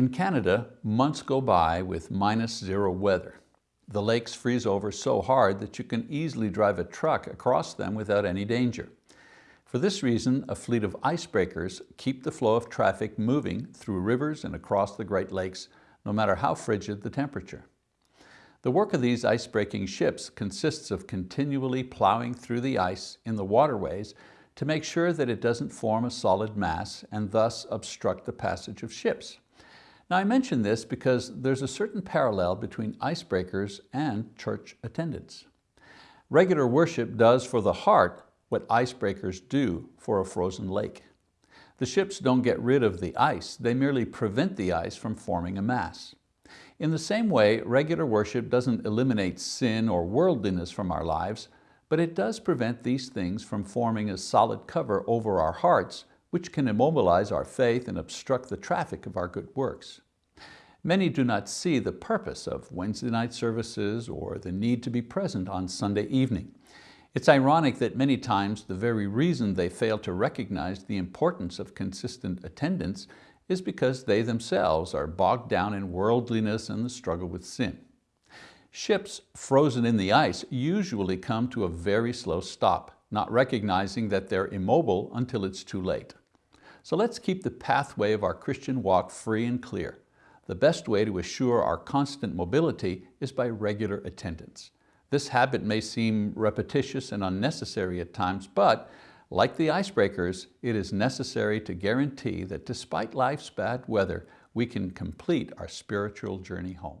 In Canada, months go by with minus zero weather. The lakes freeze over so hard that you can easily drive a truck across them without any danger. For this reason, a fleet of icebreakers keep the flow of traffic moving through rivers and across the Great Lakes, no matter how frigid the temperature. The work of these ice-breaking ships consists of continually plowing through the ice in the waterways to make sure that it doesn't form a solid mass and thus obstruct the passage of ships. Now I mention this because there's a certain parallel between icebreakers and church attendance. Regular worship does for the heart what icebreakers do for a frozen lake. The ships don't get rid of the ice, they merely prevent the ice from forming a mass. In the same way, regular worship doesn't eliminate sin or worldliness from our lives, but it does prevent these things from forming a solid cover over our hearts, which can immobilize our faith and obstruct the traffic of our good works. Many do not see the purpose of Wednesday night services or the need to be present on Sunday evening. It's ironic that many times the very reason they fail to recognize the importance of consistent attendance is because they themselves are bogged down in worldliness and the struggle with sin. Ships frozen in the ice usually come to a very slow stop, not recognizing that they're immobile until it's too late. So let's keep the pathway of our Christian walk free and clear. The best way to assure our constant mobility is by regular attendance. This habit may seem repetitious and unnecessary at times, but like the icebreakers, it is necessary to guarantee that despite life's bad weather, we can complete our spiritual journey home.